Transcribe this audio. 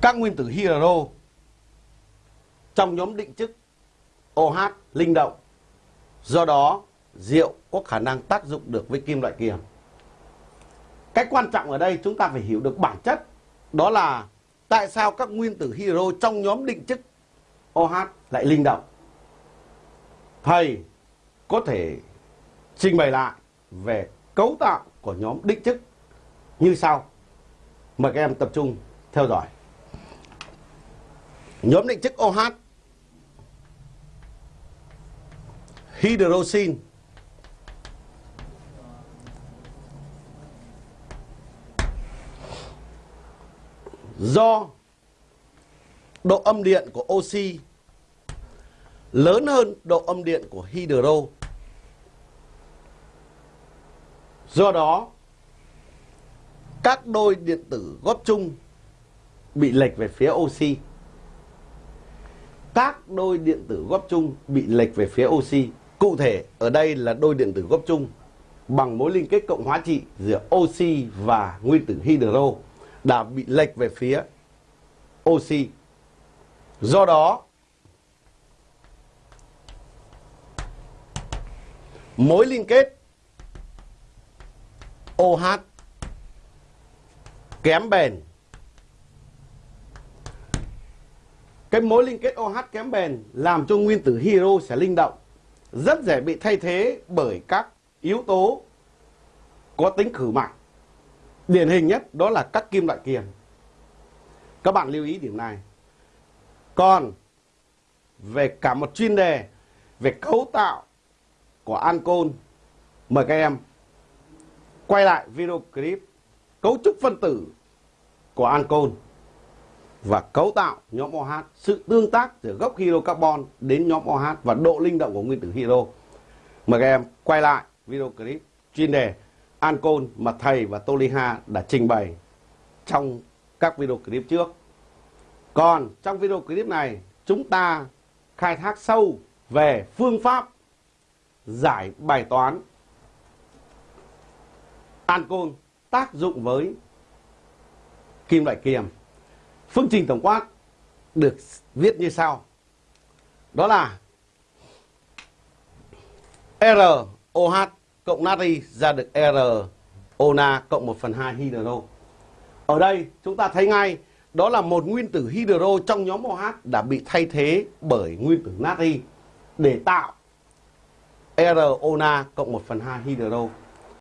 các nguyên tử hydro trong nhóm định chức OH linh động. Do đó, rượu có khả năng tác dụng được với kim loại kiềm. Cái quan trọng ở đây chúng ta phải hiểu được bản chất đó là tại sao các nguyên tử hydro trong nhóm định chức OH lại linh động. Thầy có thể trình bày lại về cấu tạo của nhóm định chức như sau. Mời các em tập trung theo dõi. Nhóm định chức OH hydroxin do độ âm điện của oxy lớn hơn độ âm điện của hydro. Do đó, các đôi điện tử góp chung bị lệch về phía oxy. Các đôi điện tử góp chung bị lệch về phía oxy. Cụ thể, ở đây là đôi điện tử góp chung bằng mối liên kết cộng hóa trị giữa oxy và nguyên tử hydro đã bị lệch về phía oxy. Do đó, mối liên kết OH kém bền. Cái mối liên kết OH kém bền làm cho nguyên tử hydro sẽ linh động, rất dễ bị thay thế bởi các yếu tố có tính khử mạnh. Điển hình nhất đó là các kim loại kiềm. Các bạn lưu ý điểm này. Còn về cả một chuyên đề về cấu tạo của ancol, mời các em quay lại video clip cấu trúc phân tử của ancol và cấu tạo nhóm OH, sự tương tác giữa gốc hydrocarbon đến nhóm OH và độ linh động của nguyên tử hydro. Mời các em quay lại video clip chuyên đề ancol mà thầy và Tô Ly đã trình bày trong các video clip trước. Còn trong video clip này chúng ta khai thác sâu về phương pháp giải bài toán ancol tác dụng với kim loại kiềm. Phương trình tổng quát được viết như sau. Đó là ROH cộng natri ra được RONa cộng 1 phần 2 hydro. Ở đây chúng ta thấy ngay, đó là một nguyên tử hydro trong nhóm OH đã bị thay thế bởi nguyên tử natri để tạo RONa cộng 1 phần 2 hydro.